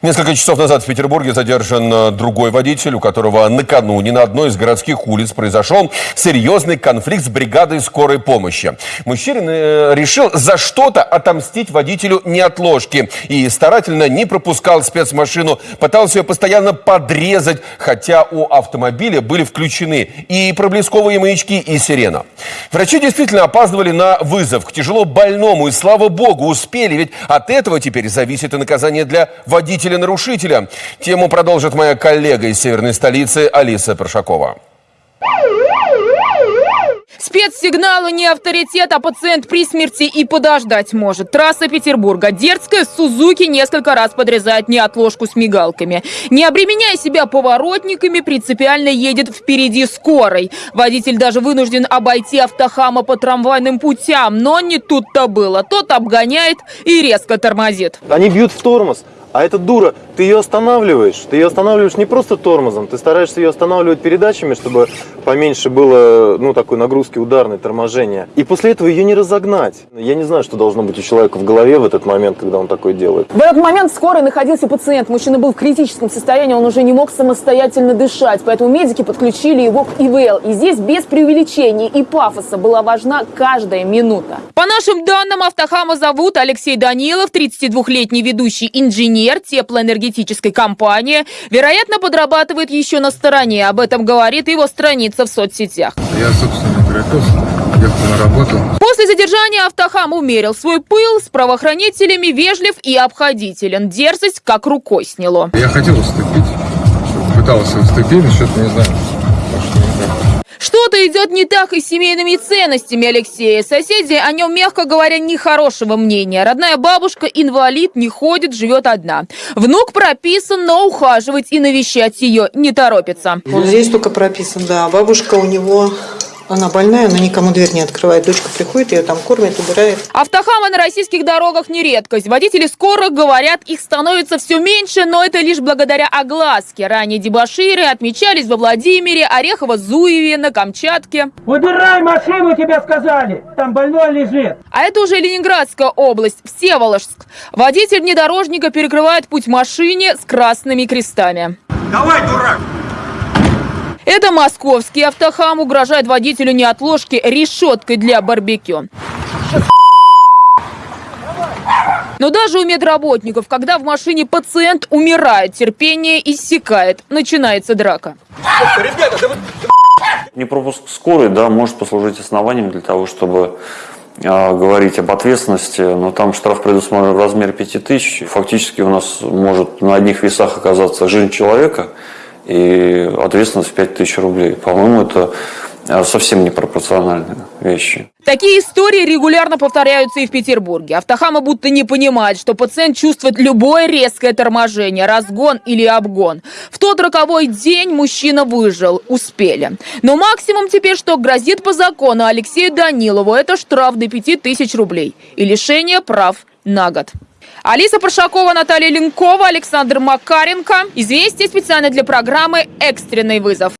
Несколько часов назад в Петербурге задержан э, другой водитель, у которого накануне на одной из городских улиц произошел серьезный конфликт с бригадой скорой помощи. Мужчина э, решил за что-то отомстить водителю неотложки и старательно не пропускал спецмашину, пытался ее постоянно подрезать, хотя у автомобиля были включены и проблесковые маячки, и сирена. Врачи действительно опаздывали на вызов к тяжело больному, и слава богу, успели, ведь от этого теперь зависит и наказание для водителя нарушителя. Тему продолжит моя коллега из северной столицы Алиса Паршакова. Спецсигналы не авторитет, а пациент при смерти и подождать может. Трасса Петербурга. Дерзкая Сузуки несколько раз подрезает неотложку с мигалками. Не обременяя себя поворотниками, принципиально едет впереди скорой. Водитель даже вынужден обойти автохама по трамвайным путям. Но не тут-то было. Тот обгоняет и резко тормозит. Они бьют в тормоз. А эта дура, ты ее останавливаешь. Ты ее останавливаешь не просто тормозом, ты стараешься ее останавливать передачами, чтобы поменьше было, ну, такой нагрузки ударной, торможения. И после этого ее не разогнать. Я не знаю, что должно быть у человека в голове в этот момент, когда он такое делает. В этот момент в скорой находился пациент. Мужчина был в критическом состоянии, он уже не мог самостоятельно дышать. Поэтому медики подключили его к ИВЛ. И здесь без преувеличений и пафоса была важна каждая минута. По нашим данным, Автохама зовут Алексей Данилов, 32-летний ведущий инженер теплоэнергетической компании. Вероятно, подрабатывает еще на стороне. Об этом говорит его страница в соцсетях. Я, собственно, прикос, ехал на работу. После задержания Автохам умерил свой пыл, с правоохранителями вежлив и обходителен. Дерзость как рукой сняло. Я хотел уступить, пытался уступить, но что-то не знаю. пошло не так. Что-то идет не так и с семейными ценностями Алексея. Соседи о нем, мягко говоря, нехорошего мнения. Родная бабушка инвалид, не ходит, живет одна. Внук прописан, но ухаживать и навещать ее не торопится. Он здесь только прописан, да. Бабушка у него, она больная, она никому дверь не открывает. Дочка приходит, ее там кормит, убирает. Автохамы на российских дорогах не редкость. Водители скорых говорят, их становится все меньше, но это лишь благодаря огласке. Ранее дебоширы отмечались во Владимире, Орехово-Зуеве, на Камчатке. Убирай машину, тебе сказали! Там больной лежит! А это уже Ленинградская область, Всеволожск. Водитель внедорожника перекрывает путь машине с красными крестами. Давай, дурак! Это московский автохам угрожает водителю неотложки решеткой для барбекю. Но даже у медработников, когда в машине пациент умирает, терпение иссякает, начинается драка. Непропуск скорой, да, может послужить основанием для того, чтобы э, говорить об ответственности, но там штраф предусмотрен в размере 5000. Фактически у нас может на одних весах оказаться жизнь человека и ответственность в 5000 рублей. По-моему, это э, совсем непропорциональные вещи. Такие истории регулярно повторяются и в Петербурге. Автохамы будто не понимают, что пациент чувствует любое резкое торможение, разгон или обгон. В тот роковой день мужчина выжил, успели. Но максимум теперь, что грозит по закону Алексею Данилову, это штраф до 5000 рублей и лишение прав на год. Алиса Паршакова, Наталья Ленкова, Александр Макаренко. Известия специально для программы «Экстренный вызов».